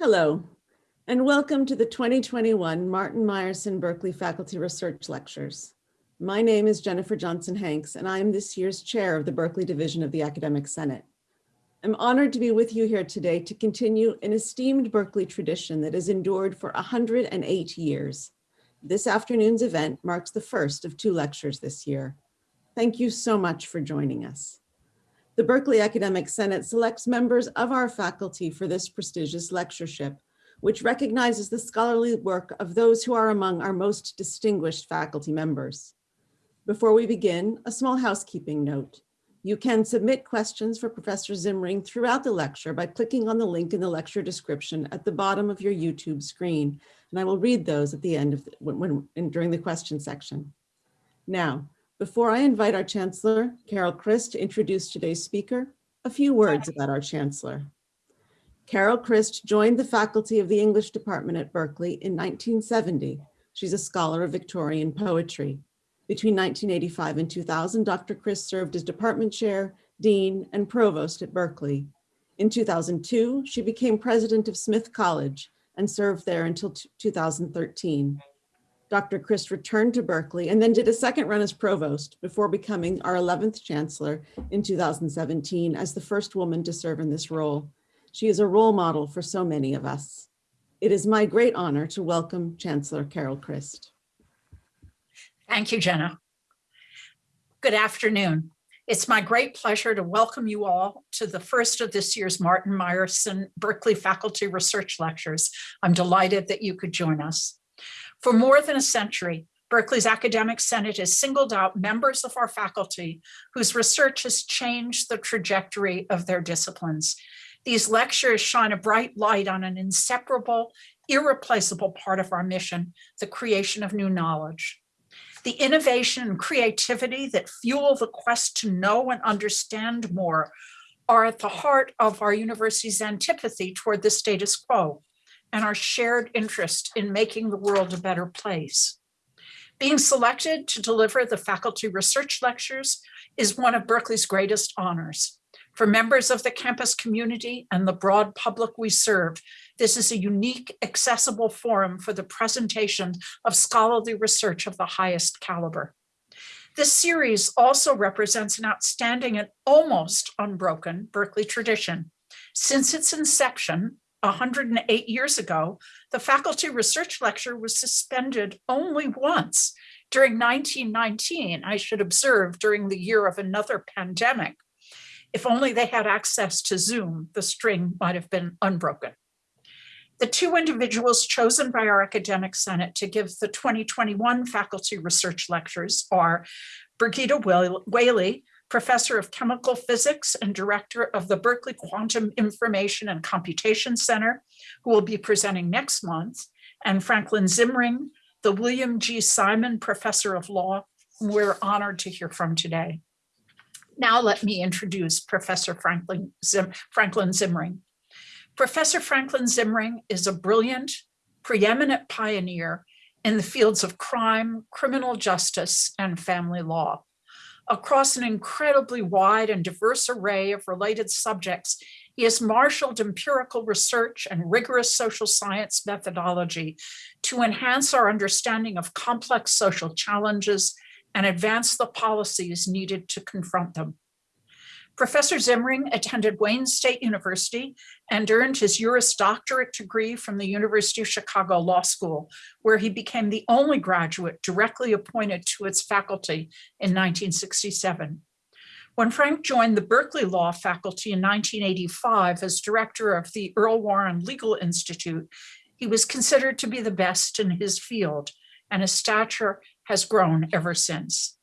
Hello, and welcome to the 2021 Martin Meyerson Berkeley Faculty Research Lectures. My name is Jennifer Johnson Hanks, and I am this year's chair of the Berkeley Division of the Academic Senate. I'm honored to be with you here today to continue an esteemed Berkeley tradition that has endured for 108 years. This afternoon's event marks the first of two lectures this year. Thank you so much for joining us. The Berkeley Academic Senate selects members of our faculty for this prestigious lectureship, which recognizes the scholarly work of those who are among our most distinguished faculty members. Before we begin, a small housekeeping note. You can submit questions for Professor Zimring throughout the lecture by clicking on the link in the lecture description at the bottom of your YouTube screen, and I will read those at the end of the, when, when during the question section. Now, before I invite our Chancellor, Carol Christ, to introduce today's speaker, a few words about our Chancellor. Carol Christ joined the faculty of the English department at Berkeley in 1970. She's a scholar of Victorian poetry. Between 1985 and 2000, Dr. Christ served as department chair, dean, and provost at Berkeley. In 2002, she became president of Smith College and served there until 2013. Dr. Christ returned to Berkeley and then did a second run as provost before becoming our 11th chancellor in 2017 as the first woman to serve in this role. She is a role model for so many of us. It is my great honor to welcome Chancellor Carol Christ. Thank you, Jenna. Good afternoon. It's my great pleasure to welcome you all to the first of this year's Martin Meyerson Berkeley Faculty Research Lectures. I'm delighted that you could join us. For more than a century, Berkeley's Academic Senate has singled out members of our faculty whose research has changed the trajectory of their disciplines. These lectures shine a bright light on an inseparable, irreplaceable part of our mission, the creation of new knowledge. The innovation and creativity that fuel the quest to know and understand more are at the heart of our university's antipathy toward the status quo and our shared interest in making the world a better place. Being selected to deliver the faculty research lectures is one of Berkeley's greatest honors. For members of the campus community and the broad public we serve, this is a unique, accessible forum for the presentation of scholarly research of the highest caliber. This series also represents an outstanding and almost unbroken Berkeley tradition. Since its inception, 108 years ago, the faculty research lecture was suspended only once during 1919, I should observe during the year of another pandemic. If only they had access to Zoom, the string might have been unbroken. The two individuals chosen by our academic senate to give the 2021 faculty research lectures are Birgitta Whaley, professor of chemical physics and director of the Berkeley Quantum Information and Computation Center, who will be presenting next month, and Franklin Zimring, the William G. Simon Professor of Law, we're honored to hear from today. Now let me introduce Professor Franklin, Zim, Franklin Zimring. Professor Franklin Zimring is a brilliant, preeminent pioneer in the fields of crime, criminal justice, and family law across an incredibly wide and diverse array of related subjects, he has marshaled empirical research and rigorous social science methodology to enhance our understanding of complex social challenges and advance the policies needed to confront them. Professor Zimring attended Wayne State University and earned his Juris Doctorate degree from the University of Chicago Law School, where he became the only graduate directly appointed to its faculty in 1967. When Frank joined the Berkeley Law faculty in 1985 as director of the Earl Warren Legal Institute, he was considered to be the best in his field, and his stature has grown ever since.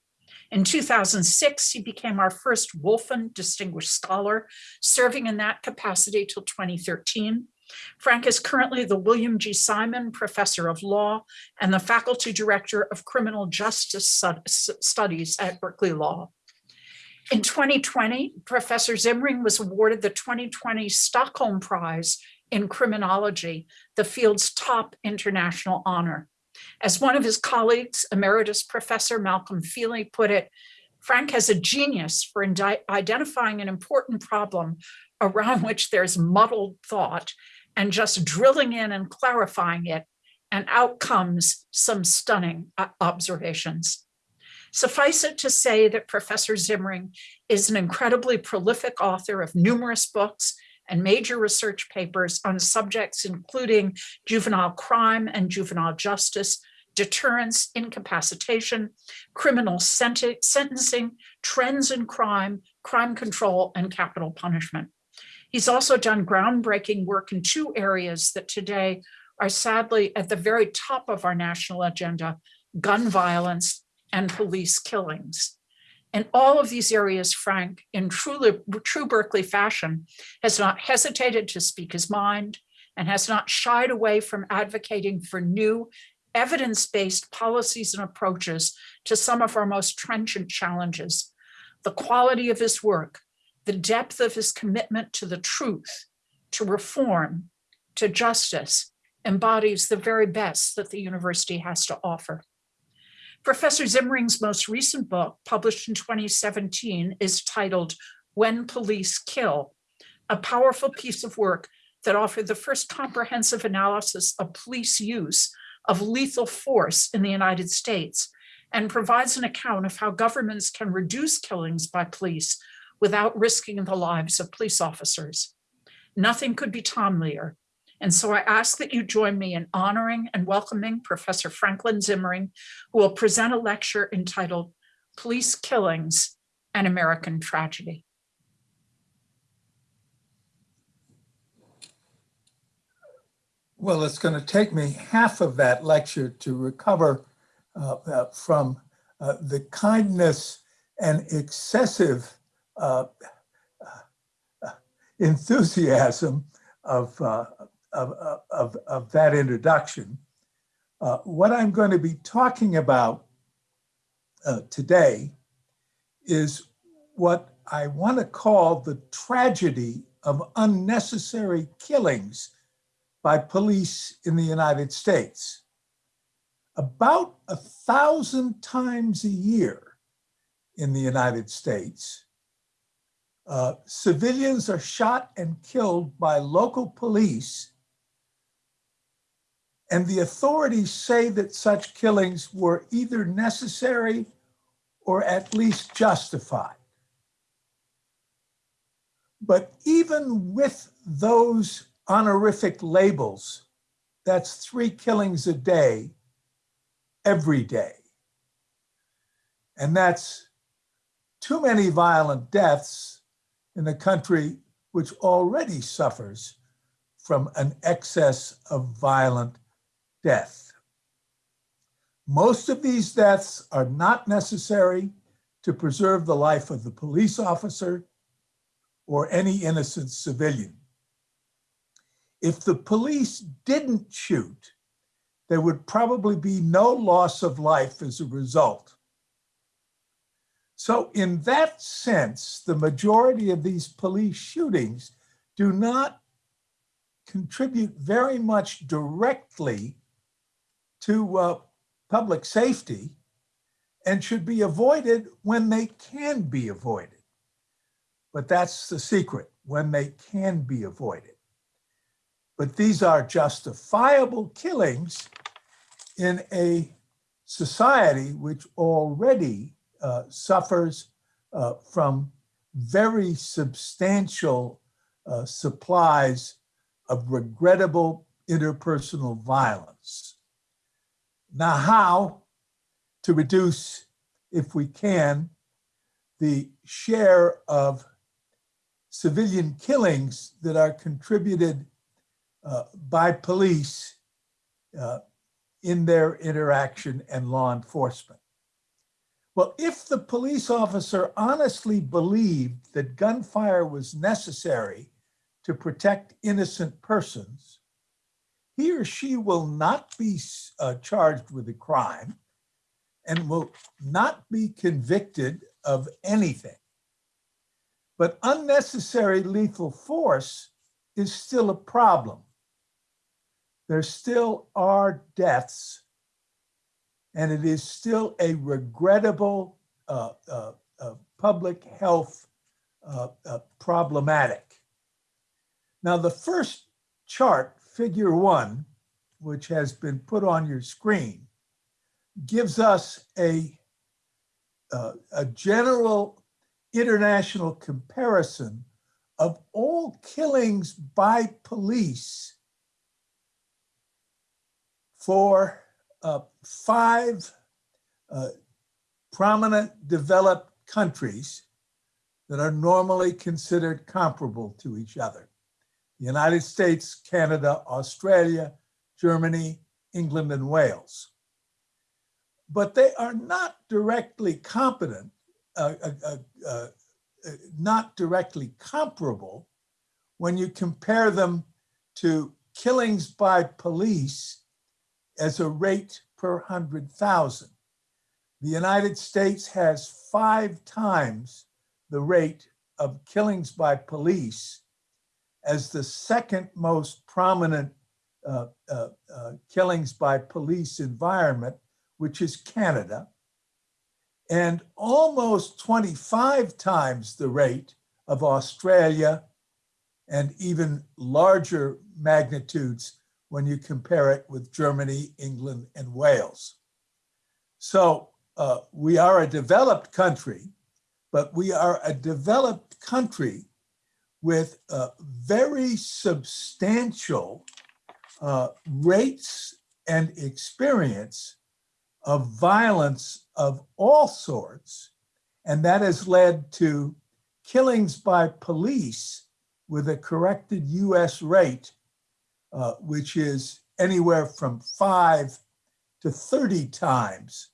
In 2006, he became our first Wolfen Distinguished Scholar, serving in that capacity till 2013. Frank is currently the William G. Simon Professor of Law and the Faculty Director of Criminal Justice Studies at Berkeley Law. In 2020, Professor Zimring was awarded the 2020 Stockholm Prize in Criminology, the field's top international honor. As one of his colleagues, Emeritus Professor Malcolm Feeley put it, Frank has a genius for identifying an important problem around which there's muddled thought and just drilling in and clarifying it, and out comes some stunning uh, observations. Suffice it to say that Professor Zimring is an incredibly prolific author of numerous books and major research papers on subjects including juvenile crime and juvenile justice, deterrence, incapacitation, criminal sentencing, trends in crime, crime control, and capital punishment. He's also done groundbreaking work in two areas that today are sadly at the very top of our national agenda, gun violence and police killings. In all of these areas, Frank, in truly, true Berkeley fashion, has not hesitated to speak his mind and has not shied away from advocating for new evidence-based policies and approaches to some of our most trenchant challenges. The quality of his work, the depth of his commitment to the truth, to reform, to justice, embodies the very best that the university has to offer. Professor Zimring's most recent book, published in 2017, is titled When Police Kill, a powerful piece of work that offered the first comprehensive analysis of police use of lethal force in the United States and provides an account of how governments can reduce killings by police without risking the lives of police officers. Nothing could be timelier and so I ask that you join me in honoring and welcoming Professor Franklin Zimring, who will present a lecture entitled Police Killings and American Tragedy. Well, it's going to take me half of that lecture to recover uh, uh, from uh, the kindness and excessive uh, uh, enthusiasm of, uh, of, of, of, that introduction. what I'm going to be talking about today is what I want to call the tragedy of unnecessary killings by police in the United States. About a thousand times a year in the United States, uh, civilians are shot and killed by local police, and the authorities say that such killings were either necessary or at least justified. But even with those honorific labels, that's three killings a day, every day. And that's too many violent deaths in a country which already suffers from an excess of violent death. Most of these deaths are not necessary to preserve the life of the police officer or any innocent civilian if the police didn't shoot, there would probably be no loss of life as a result. So in that sense, the majority of these police shootings do not contribute very much directly to uh, public safety and should be avoided when they can be avoided. But that's the secret, when they can be avoided but these are justifiable killings in a society which already uh, suffers uh, from very substantial uh, supplies of regrettable interpersonal violence. Now, how to reduce, if we can, the share of civilian killings that are contributed uh, by police uh, in their interaction and law enforcement. Well, if the police officer honestly believed that gunfire was necessary to protect innocent persons, he or she will not be uh, charged with a crime and will not be convicted of anything. But unnecessary lethal force is still a problem there still are deaths, and it is still a regrettable uh, uh, uh, public health uh, uh, problematic. Now, the first chart, figure one, which has been put on your screen, gives us a, uh, a general international comparison of all killings by police for uh, five uh, prominent developed countries that are normally considered comparable to each other. The United States, Canada, Australia, Germany, England, and Wales. But they are not directly competent, uh, uh, uh, uh, not directly comparable when you compare them to killings by police as a rate per 100,000. The United States has five times the rate of killings by police as the second most prominent uh, uh, uh, killings by police environment, which is Canada, and almost 25 times the rate of Australia and even larger magnitudes when you compare it with Germany, England, and Wales. So uh, we are a developed country, but we are a developed country with uh, very substantial uh, rates and experience of violence of all sorts. And that has led to killings by police with a corrected US rate, uh, which is anywhere from five to 30 times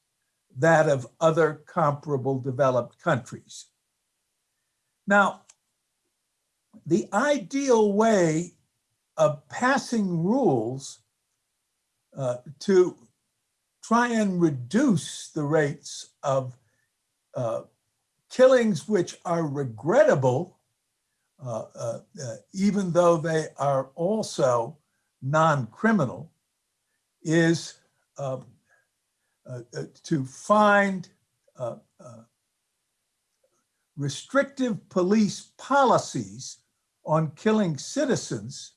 that of other comparable developed countries. Now, the ideal way of passing rules uh, to try and reduce the rates of uh, killings which are regrettable, uh, uh, uh even though they are also non-criminal, is um, uh, uh, to find restrictive police policies on killing citizens,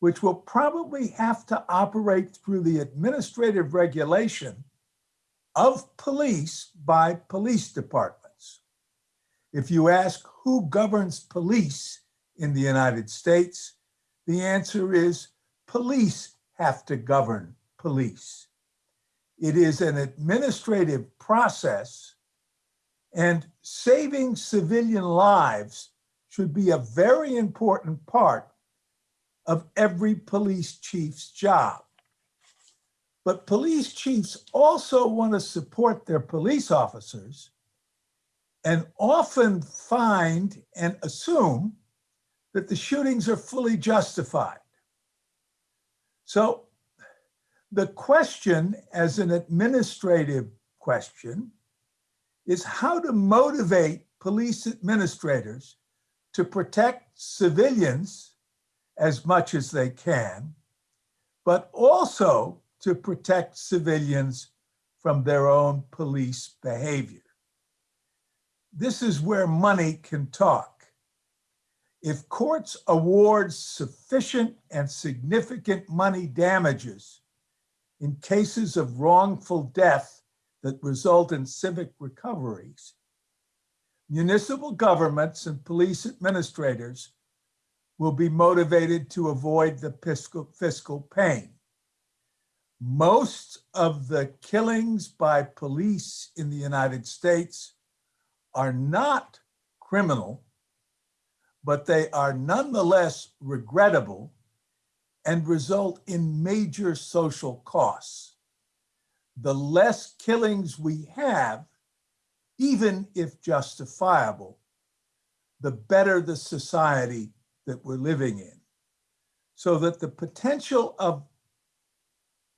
which will probably have to operate through the administrative regulation of police by police departments. If you ask who governs police in the United States, the answer is police have to govern police. It is an administrative process and saving civilian lives should be a very important part of every police chief's job. But police chiefs also want to support their police officers and often find and assume that the shootings are fully justified. So the question as an administrative question is how to motivate police administrators to protect civilians as much as they can, but also to protect civilians from their own police behavior. This is where money can talk. If courts award sufficient and significant money damages in cases of wrongful death that result in civic recoveries, municipal governments and police administrators will be motivated to avoid the fiscal, fiscal pain. Most of the killings by police in the United States are not criminal, but they are nonetheless regrettable and result in major social costs. The less killings we have, even if justifiable, the better the society that we're living in. So that the potential of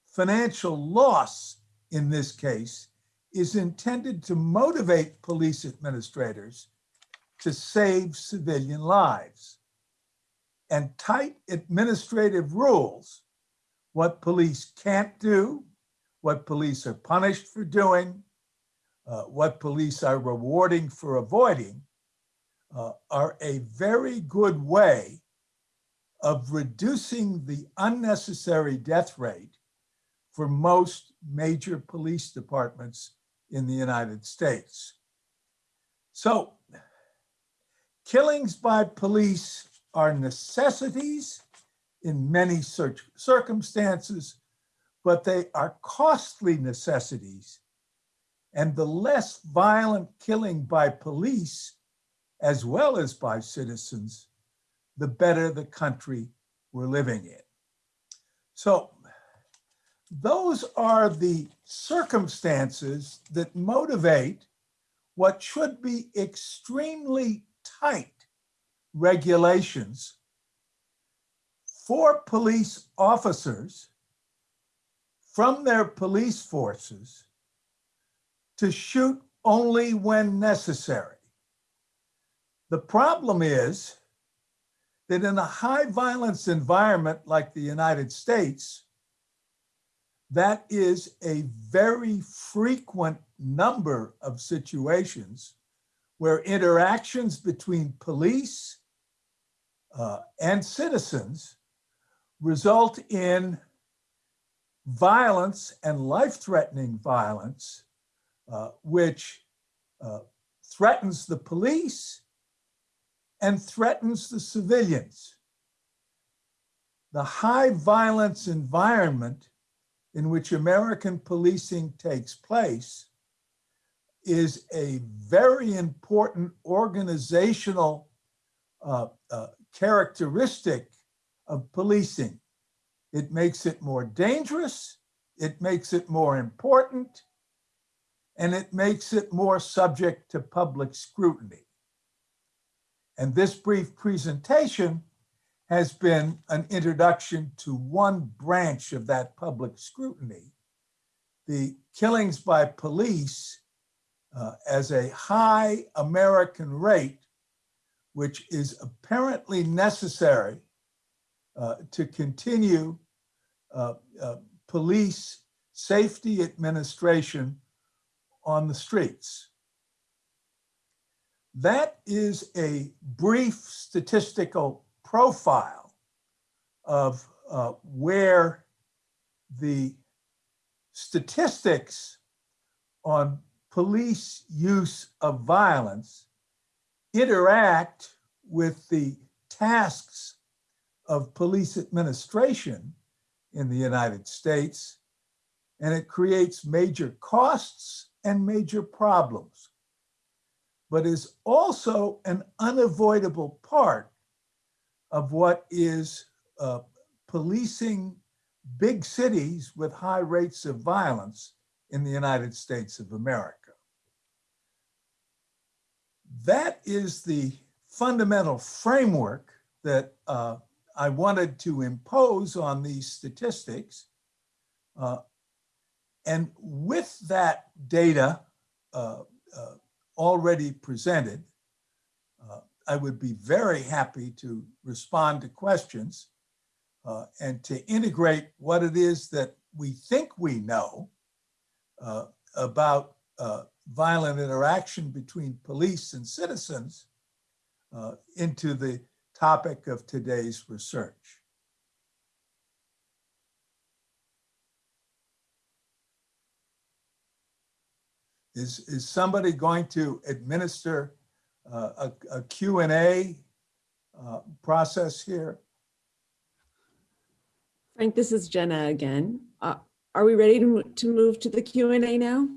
financial loss in this case is intended to motivate police administrators to save civilian lives. And tight administrative rules, what police can't do, what police are punished for doing, uh, what police are rewarding for avoiding, uh, are a very good way of reducing the unnecessary death rate for most major police departments in the United States. So killings by police are necessities in many circumstances, but they are costly necessities. And the less violent killing by police, as well as by citizens, the better the country we're living in. So those are the circumstances that motivate what should be extremely tight regulations for police officers from their police forces to shoot only when necessary. The problem is that in a high violence environment like the United States, that is a very frequent number of situations where interactions between police uh, and citizens result in violence and life-threatening violence, uh, which uh, threatens the police and threatens the civilians. The high violence environment in which American policing takes place is a very important organizational uh, uh, characteristic of policing. It makes it more dangerous, it makes it more important, and it makes it more subject to public scrutiny. And this brief presentation has been an introduction to one branch of that public scrutiny, the killings by police uh, as a high American rate, which is apparently necessary uh, to continue uh, uh, police safety administration on the streets. That is a brief statistical profile of uh, where the statistics on police use of violence interact with the tasks of police administration in the United States, and it creates major costs and major problems, but is also an unavoidable part of what is uh, policing big cities with high rates of violence in the United States of America. That is the fundamental framework that uh, I wanted to impose on these statistics. Uh, and with that data uh, uh, already presented, uh, I would be very happy to respond to questions uh, and to integrate what it is that we think we know about violent interaction between police and citizens uh, into the topic of today's research. Is, is somebody going to administer uh, a, a Q and A uh, process here? Frank, this is Jenna again. Uh, Are we ready to to move to the Q and A now?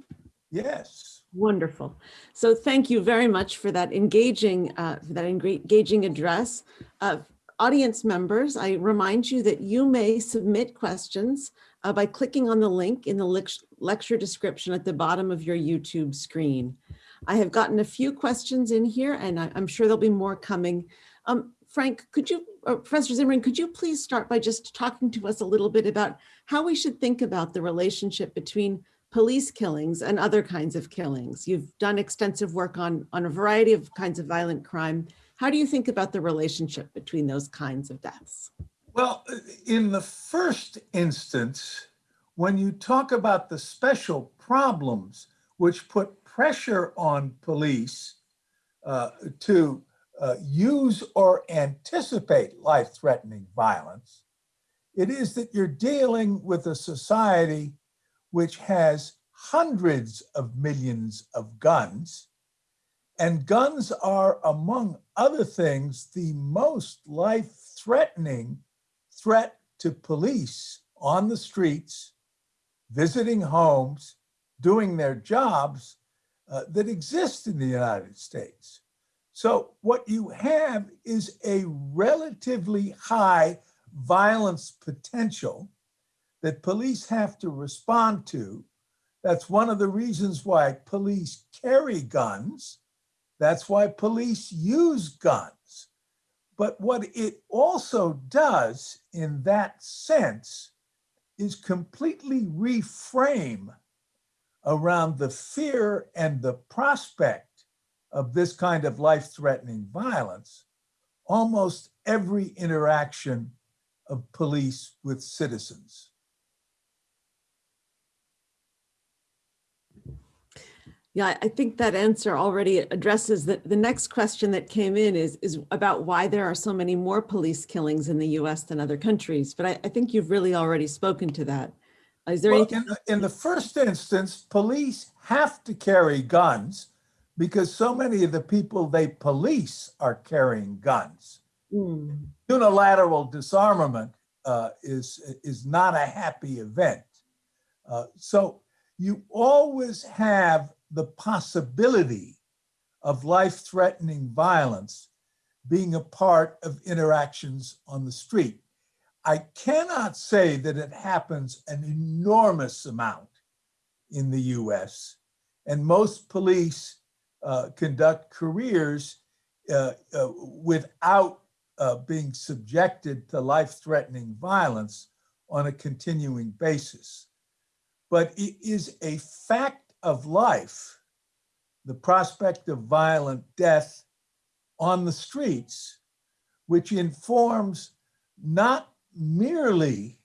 Yes. Wonderful. So thank you very much for that engaging, uh, for that engaging address. Uh, Audience members, I remind you that you may submit questions uh, by clicking on the link in the lec- lecture description at the bottom of your YouTube screen. I have gotten a few questions in here and I- I'm sure there'll be more coming. Um, Frank, could you, uh, Professor Zimmerman, could you please start by just talking to us a little bit about how we should think about the relationship between police killings and other kinds of killings. You've done extensive work on, on a variety of kinds of violent crime. How do you think about the relationship between those kinds of deaths? Well, in the first instance, when you talk about the special problems which put pressure on police uh, to uh, use or anticipate life-threatening violence. It is that you're dealing with a society which has hundreds of millions of guns. And guns are, among other things, the most life-threatening threat to police on the streets, visiting homes, doing their jobs uh, that exist in the United States. So what you have is a relatively high violence potential that police have to respond to. That's one of the reasons why police carry guns. That's why police use guns. But what it also does in that sense is completely reframe around the fear and the prospect of this kind of life-threatening violence, almost every interaction of police with citizens. Yeah, I- think that answer already addresses the, the next question that came in is, is about why there are so many more police killings in the US than other countries. But I, I think you've really already spoken to that. Is there Well, anything? in, the- in the first instance, police have to carry guns because so many of the people they police are carrying guns. Hmm, Unilateral disarmament uh, is, is not a happy event. Uh, so you always have the possibility of life-threatening violence being a part of interactions on the street. I cannot say that it happens an enormous amount in the US, and most police uh, conduct careers uh, uh, without uh, being subjected to life-threatening violence on a continuing basis. But it is a fact of life, the prospect of violent death on the streets, which informs not merely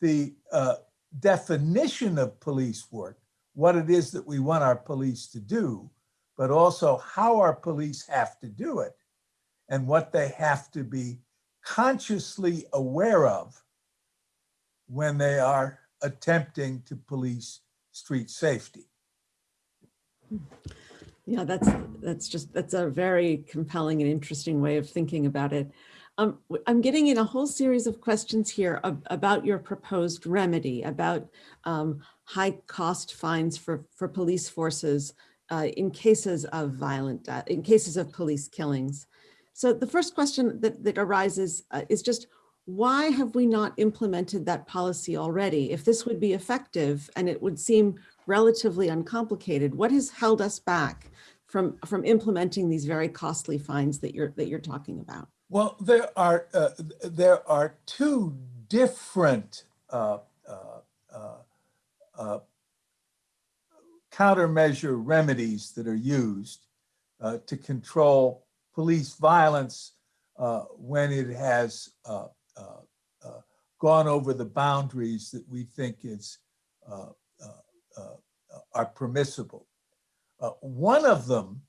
the uh, definition of police work, what it is that we want our police to do, but also how our police have to do it and what they have to be consciously aware of when they are attempting to police street safety. Yeah, that's, that's just, that's a very compelling and interesting way of thinking about it. Um, I'm getting in a whole series of questions here ab- about your proposed remedy, about um, high cost fines for, for police forces uh, in cases of violent, in cases of police killings. So the first question that, that arises uh, is just, why have we not implemented that policy already? If this would be effective and it would seem relatively uncomplicated, what has held us back from, from implementing these very costly fines that you're, that you're talking about? Well, there are uh, there are two different uh, uh, uh, uh, countermeasure remedies that are used uh, to control police violence uh, when it has uh, gone over the boundaries that we think is uh, uh, uh, are permissible. Uh, one of them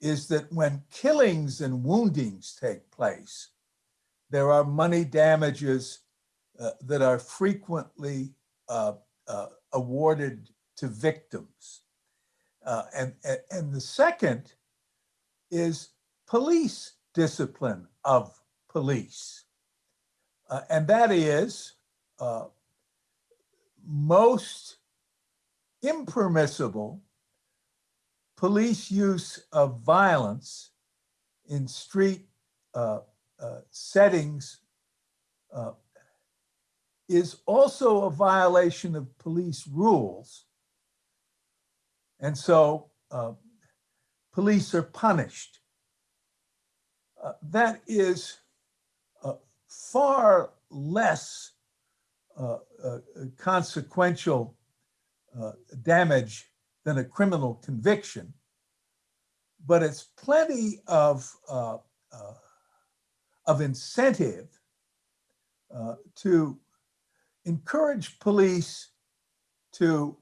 is that when killings and woundings take place, there are money damages uh, that are frequently uh, uh, awarded to victims. Uh, and, and the second is police discipline of police. Uh, and that is uh, most impermissible police use of violence in street uh, uh, settings uh, is also a violation of police rules. And so uh, police are punished. That is far less uh, uh, consequential uh, damage than a criminal conviction, but it's plenty of, uh, uh, of incentive uh, to encourage police to,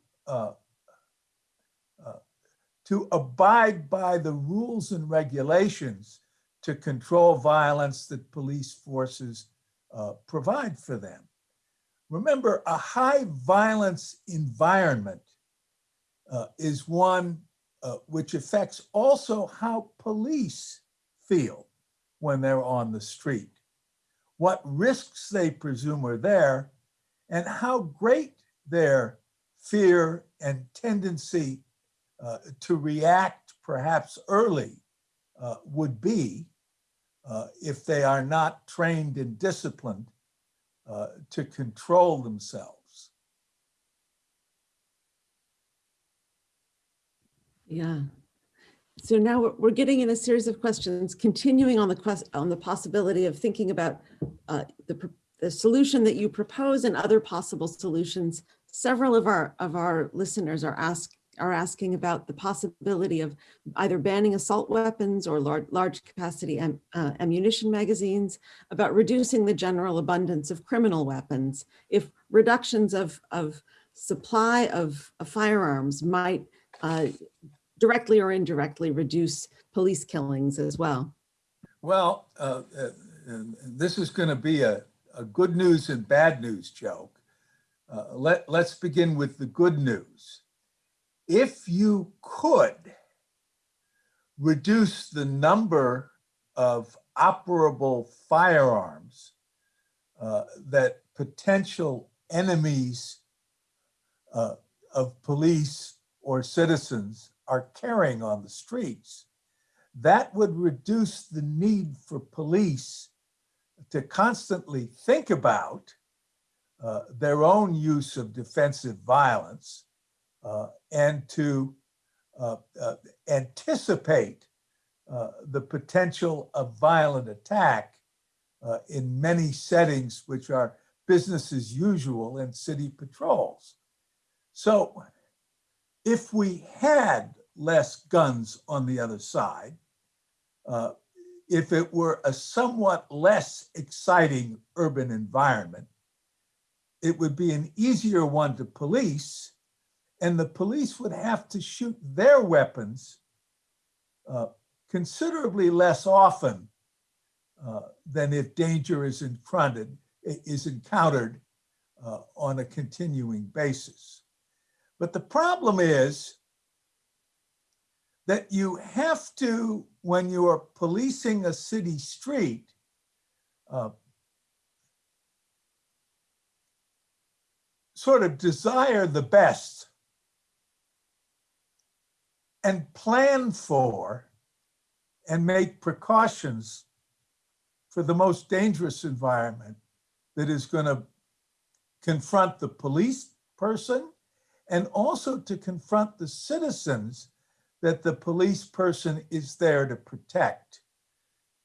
to abide by the rules and regulations to control violence that police forces uh, provide for them. Remember, a high violence environment uh, is one uh, which affects also how police feel when they're on the street, what risks they presume are there, and how great their fear and tendency uh, to react perhaps early uh, would be uh, if they are not trained and disciplined uh, to control themselves. Yeah. So now we're- getting in a series of questions, continuing on the quest, on the possibility of thinking about uh, the, the solution that you propose and other possible solutions. Several of our, of our listeners are ask, are asking about the possibility of either banning assault weapons or large, large capacity am- uh, ammunition magazines, about reducing the general abundance of criminal weapons. If reductions of, of supply of of firearms might uh, directly or indirectly reduce police killings as well. Well, uh, uh, this is going to be a, a good news and bad news joke. Uh, let, let's begin with the good news. If you could reduce the number of operable firearms uh, that potential enemies uh, of police or citizens are carrying on the streets, that would reduce the need for police to constantly think about uh, their own use of defensive violence and to uh, uh, anticipate uh, the potential of violent attack uh, in many settings which are business as usual in city patrols. So if we had less guns on the other side, uh, if it were a somewhat less exciting urban environment, it would be an easier one to police, and the police would have to shoot their weapons uh, considerably less often uh, than if danger is confronted, is encountered uh, on a continuing basis. But the problem is that you have to, when you are policing a city street, uh, sort of desire the best and plan for and make precautions for the most dangerous environment that is going to confront the police person and also to confront the citizens that the police person is there to protect.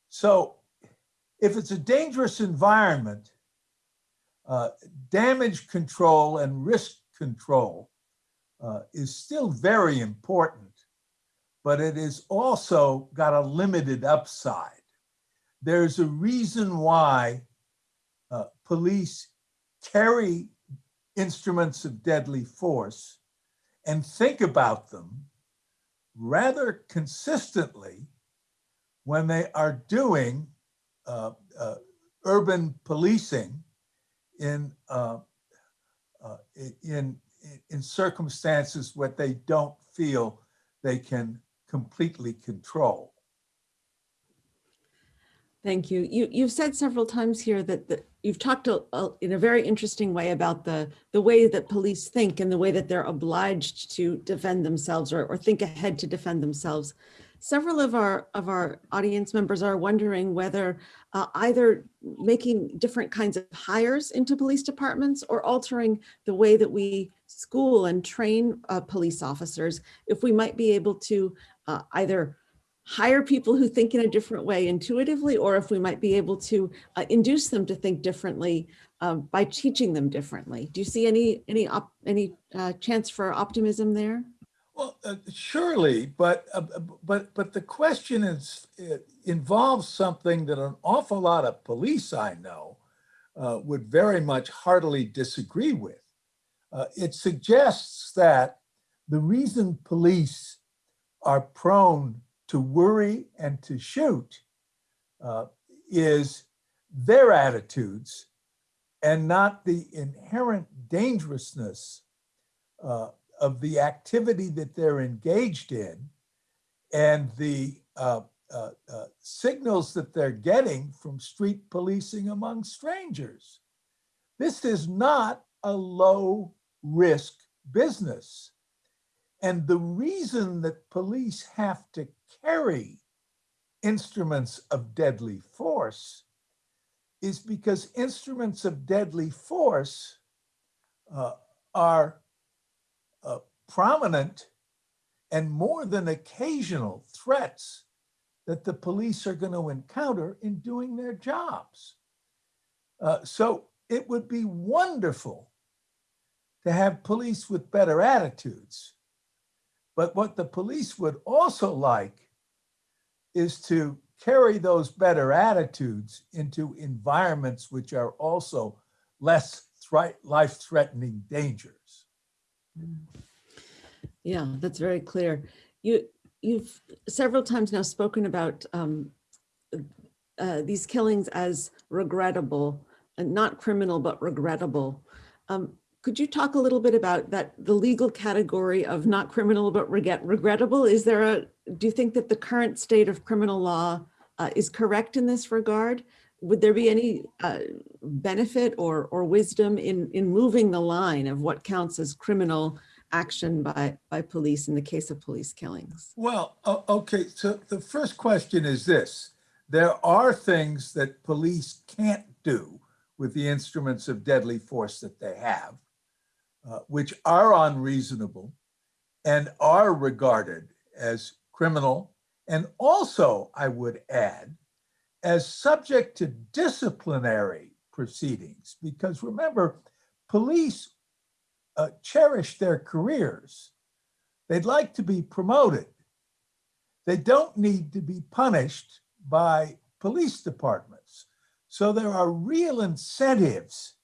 So if it's a dangerous environment, uh, damage control and risk control uh, is still very important, but it has also got a limited upside. There's a reason why uh, police carry instruments of deadly force and think about them rather consistently when they are doing uh, uh, urban policing in, uh, uh, in, in circumstances where they don't feel they can completely control. Thank you. You, you've said several times here that, that you've talked a- a- in a very interesting way about the, the way that police think and the way that they're obliged to defend themselves or, or think ahead to defend themselves. Several of our, of our audience members are wondering whether uh, either making different kinds of hires into police departments or altering the way that we school and train uh, police officers, if we might be able to uh, either hire people who think in a different way intuitively, or if we might be able to uh, induce them to think differently uh, by teaching them differently. Do you see any any any uh, chance for optimism there? Well, uh, surely, but uh, but but the question is involves something that an awful lot of police I know uh, would very much heartily disagree with. Uh, it suggests that the reason police are prone to worry and to shoot uh, is their attitudes and not the inherent dangerousness uh, of the activity that they're engaged in and the uh, uh, uh, signals that they're getting from street policing among strangers. This is not a low risk business. And the reason that police have to carry instruments of deadly force is because instruments of deadly force uh, are uh, prominent and more than occasional threats that the police are going to encounter in doing their jobs. Uh, so it would be wonderful to have police with better attitudes. But what the police would also like is to carry those better attitudes into environments which are also less life-threatening dangers. Yeah, that's very clear. You, you've several times now spoken about um, uh, these killings as regrettable, and not criminal, but regrettable. Um, Could you talk a little bit about that, the legal category of not criminal, but regret, regrettable? Is there a, do you think that the current state of criminal law uh, is correct in this regard? Would there be any uh, benefit or, or wisdom in, in moving the line of what counts as criminal action by, by police in the case of police killings? Well, okay, so the first question is this. There are things that police can't do with the instruments of deadly force that they have, uh, which are unreasonable and are regarded as criminal. And also, I would add, as subject to disciplinary proceedings, because remember, police uh, cherish their careers. They'd like to be promoted. They don't need to be punished by police departments. So there are real incentives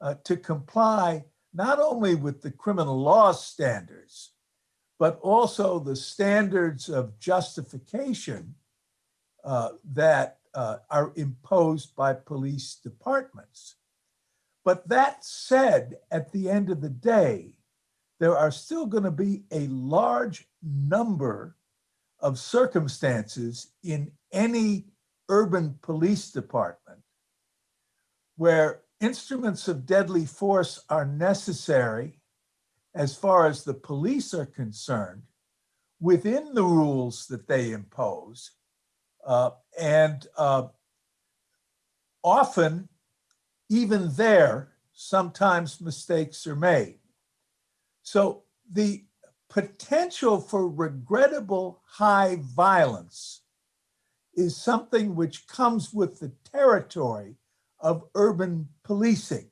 uh, to comply not only with the criminal law standards, but also the standards of justification uh, that uh, are imposed by police departments. But that said, at the end of the day, there are still going to be a large number of circumstances in any urban police department where instruments of deadly force are necessary as far as the police are concerned within the rules that they impose. Uh, and uh, often, even there, sometimes mistakes are made. So the potential for regrettable high violence is something which comes with the territory of urban policing.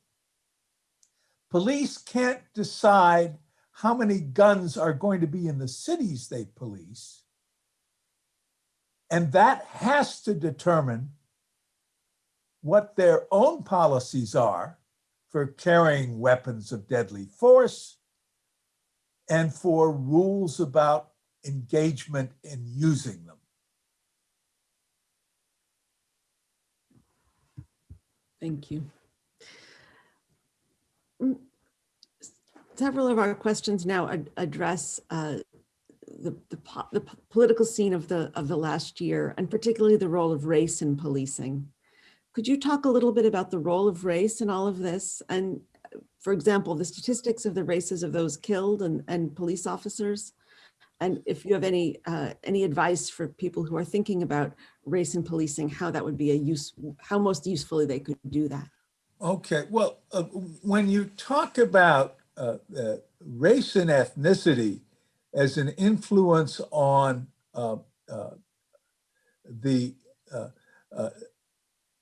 Police can't decide how many guns are going to be in the cities they police. And that has to determine what their own policies are for carrying weapons of deadly force and for rules about engagement in using them. Thank you. Mm, Several of our questions now ad- address uh, the, the, po- the political scene of the, of the last year, and particularly the role of race in policing. Could you talk a little bit about the role of race in all of this? And uh, for example, the statistics of the races of those killed and, and police officers? And if you have any, uh, any advice for people who are thinking about race and policing, how that would be a use, how most usefully they could do that? Okay, well, uh, when you talk about uh, uh, race and ethnicity as an influence on uh, uh, the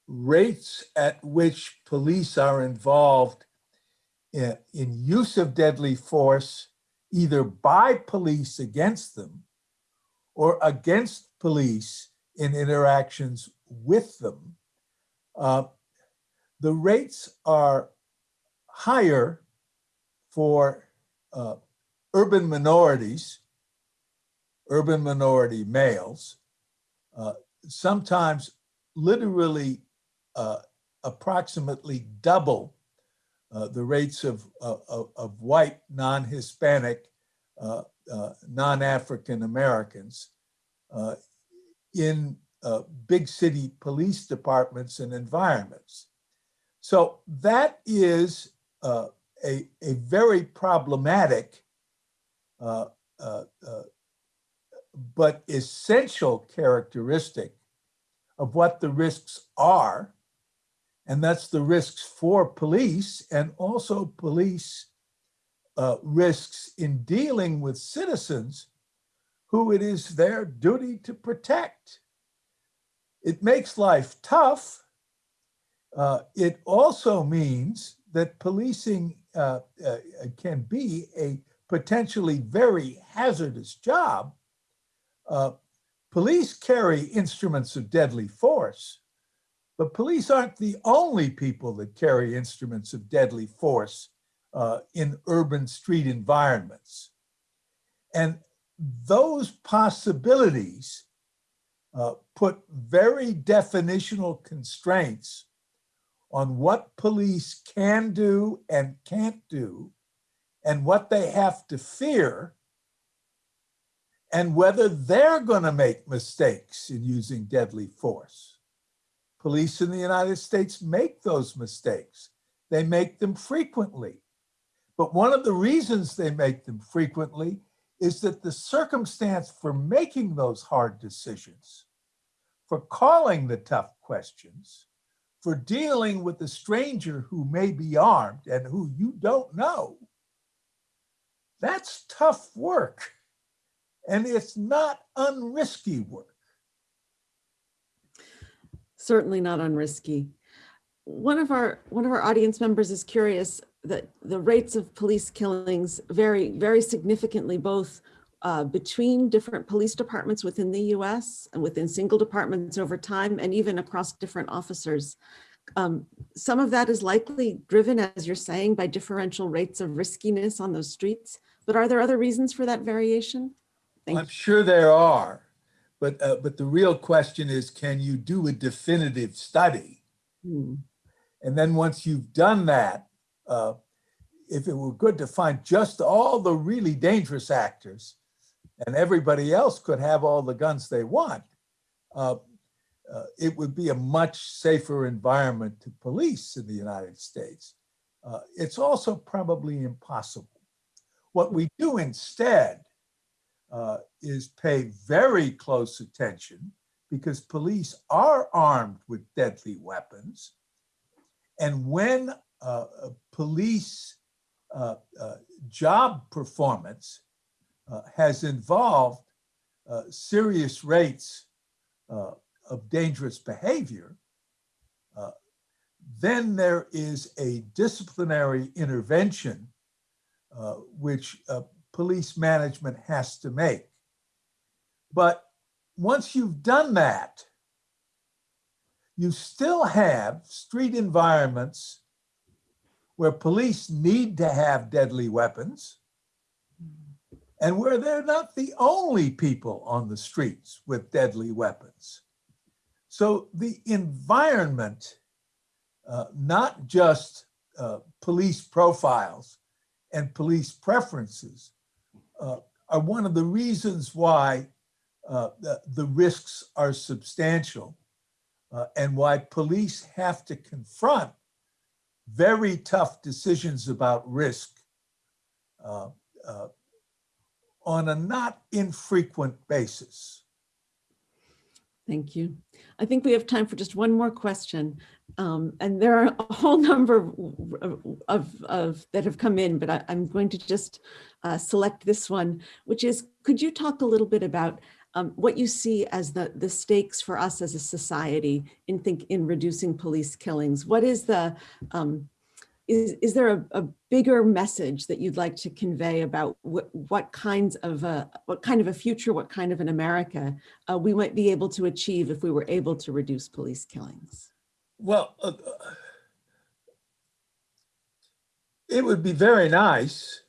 rates at which police are involved in, in use of deadly force, either by police against them or against police in interactions with them, uh, the rates are higher for uh, urban minorities, urban minority males, uh, sometimes literally uh, approximately double uh, the rates of, of, of- white, non-Hispanic, uh, uh, non-African Americans uh, in uh, big city police departments and environments. So that is a, a very problematic but essential characteristic of what the risks are. And that's the risks for police and also police uh, risks in dealing with citizens who it is their duty to protect. It makes life tough. Uh, it also means that policing uh, uh, can be a potentially very hazardous job. Uh, police carry instruments of deadly force, but police aren't the only people that carry instruments of deadly force uh, in urban street environments. And those possibilities uh, put very definitional constraints on what police can do and can't do, and what they have to fear, and whether they're going to make mistakes in using deadly force. Police in the United States make those mistakes. They make them frequently. But one of the reasons they make them frequently is that the circumstance for making those hard decisions, for calling the tough questions, for dealing with a stranger who may be armed and who you don't know, that's tough work. And it's not unrisky work. Certainly not unrisky. One of our, one of our audience members is curious that the rates of police killings vary very significantly both uh, between different police departments within the US and within single departments over time and even across different officers. Um, some of that is likely driven, as you're saying, by differential rates of riskiness on those streets. But are there other reasons for that variation? Thank I'm sure there are, but, uh, but the real question is, can you do a definitive study? Hmm. And then once you've done that, uh, if it were good to find just all the really dangerous actors and everybody else could have all the guns they want, uh, uh, it would be a much safer environment to police in the United States. Uh, it's also probably impossible. What we do instead uh, is pay very close attention because police are armed with deadly weapons. And when uh, police uh, uh, job performance uh, has involved uh, serious rates of dangerous behavior, then there is a disciplinary intervention which police management has to make. But once you've done that, you still have street environments where police need to have deadly weapons and where they're not the only people on the streets with deadly weapons. So the environment, uh, not just uh, police profiles and police preferences, are one of the reasons why uh, the, the risks are substantial uh, and why police have to confront very tough decisions about risk uh, uh, on a not infrequent basis. Thank you. I think we have time for just one more question. Um, and there are a whole number of, of, of that have come in, but I, am going to just uh, select this one, which is, could you talk a little bit about um, what you see as the, the stakes for us as a society in think in reducing police killings? What is the, um, is, is there a, a, bigger message that you'd like to convey about what, what kinds of a, what kind of a future, what kind of an America uh, we might be able to achieve if we were able to reduce police killings? Well, uh, it would be very nice.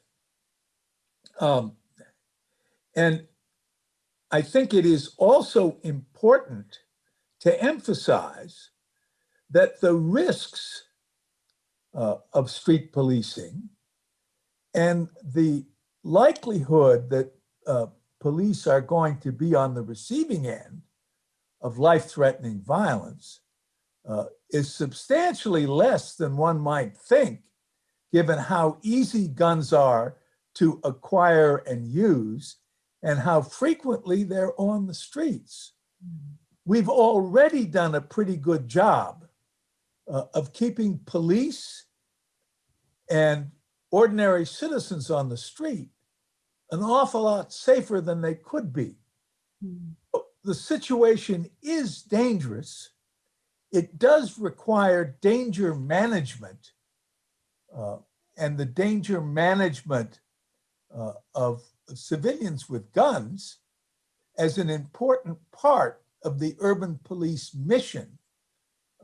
Um, and I think it is also important to emphasize that the risks uh, of street policing and the likelihood that uh, police are going to be on the receiving end of life-threatening violence uh, is substantially less than one might think, given how easy guns are to acquire and use and how frequently they're on the streets. We've already done a pretty good job uh, of keeping police and ordinary citizens on the street an awful lot safer than they could be. The situation is dangerous. It does require danger management uh, and the danger management uh, of civilians with guns as an important part of the urban police mission.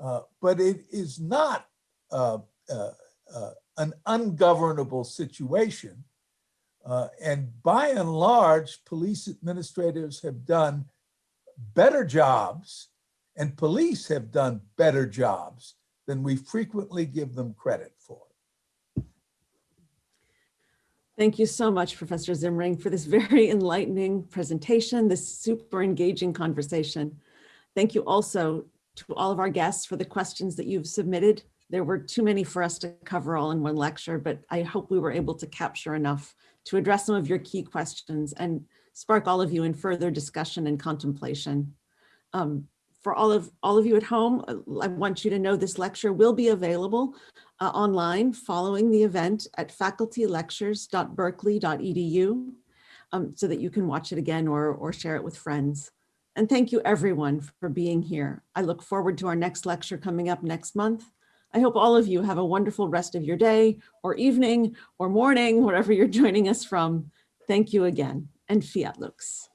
Uh, but it is not uh, uh, uh, an ungovernable situation. Uh, and by and large, police administrators have done better jobs and police have done better jobs than we frequently give them credit for. Thank you so much, Professor Zimring, for this very enlightening presentation, this super engaging conversation. Thank you also to all of our guests for the questions that you've submitted. There were too many for us to cover all in one lecture, but I hope we were able to capture enough to address some of your key questions and spark all of you in further discussion and contemplation. Um, for all of all of you at home, I want you to know this lecture will be available uh, online following the event at facultylectures.berkeley.edu um, so that you can watch it again or, or share it with friends. And thank you everyone for being here. I look forward to our next lecture coming up next month. I hope all of you have a wonderful rest of your day or evening or morning, wherever you're joining us from. Thank you again and fiat lux.